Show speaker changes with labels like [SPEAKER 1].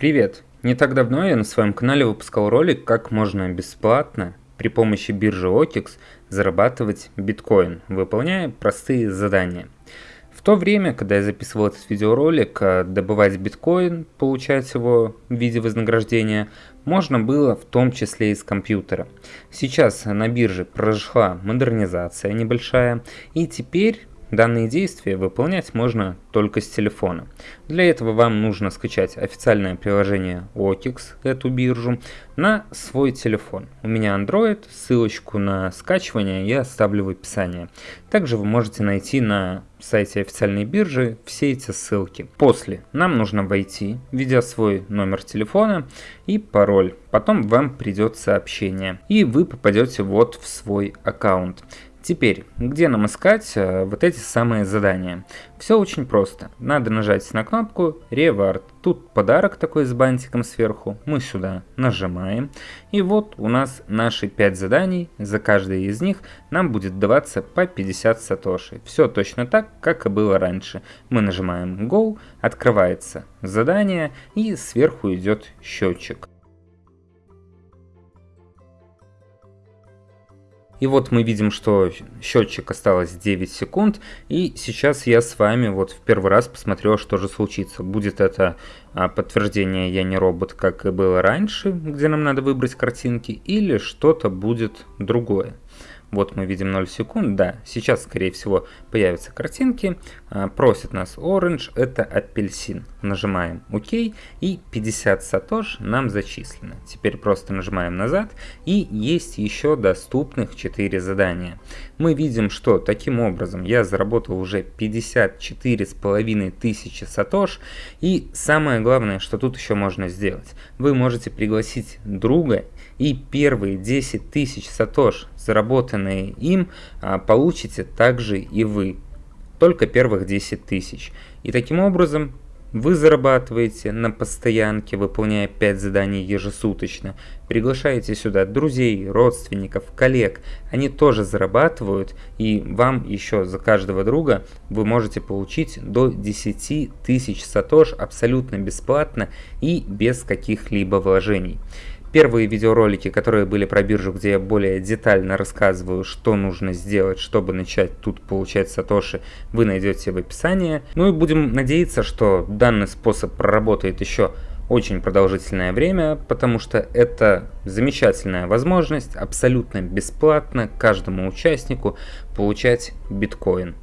[SPEAKER 1] Привет! Не так давно я на своем канале выпускал ролик, как можно бесплатно при помощи биржи OKEX зарабатывать биткоин, выполняя простые задания. В то время, когда я записывал этот видеоролик, э, добывать биткоин, получать его в виде вознаграждения, можно было в том числе из компьютера. Сейчас на бирже прошла модернизация небольшая, и теперь Данные действия выполнять можно только с телефона. Для этого вам нужно скачать официальное приложение OKEX, эту биржу, на свой телефон. У меня Android, ссылочку на скачивание я оставлю в описании. Также вы можете найти на сайте официальной биржи все эти ссылки. После нам нужно войти, введя свой номер телефона и пароль. Потом вам придет сообщение и вы попадете вот в свой аккаунт. Теперь, где нам искать э, вот эти самые задания? Все очень просто. Надо нажать на кнопку Reward. Тут подарок такой с бантиком сверху. Мы сюда нажимаем. И вот у нас наши 5 заданий. За каждое из них нам будет даваться по 50 сатоши. Все точно так, как и было раньше. Мы нажимаем Go, открывается задание и сверху идет счетчик. И вот мы видим, что счетчик осталось 9 секунд. И сейчас я с вами вот в первый раз посмотрел, что же случится. Будет это а, подтверждение «Я не робот», как и было раньше, где нам надо выбрать картинки, или что-то будет другое. Вот мы видим 0 секунд, да, сейчас скорее всего появятся картинки, а, просит нас Orange, это апельсин. Нажимаем ОК и 50 сатош нам зачислено. Теперь просто нажимаем назад и есть еще доступных 4 задания. Мы видим, что таким образом я заработал уже 54 с половиной тысячи сатош и самое главное, что тут еще можно сделать. Вы можете пригласить друга и первые 10 тысяч сатош, заработанные им, а, получите также и вы. Только первых 10 тысяч. И таким образом вы зарабатываете на постоянке, выполняя 5 заданий ежесуточно. Приглашаете сюда друзей, родственников, коллег. Они тоже зарабатывают, и вам еще за каждого друга вы можете получить до 10 тысяч сатош абсолютно бесплатно и без каких-либо вложений. Первые видеоролики, которые были про биржу, где я более детально рассказываю, что нужно сделать, чтобы начать тут получать сатоши, вы найдете в описании. Ну и будем надеяться, что данный способ проработает еще очень продолжительное время, потому что это замечательная возможность абсолютно бесплатно каждому участнику получать биткоин.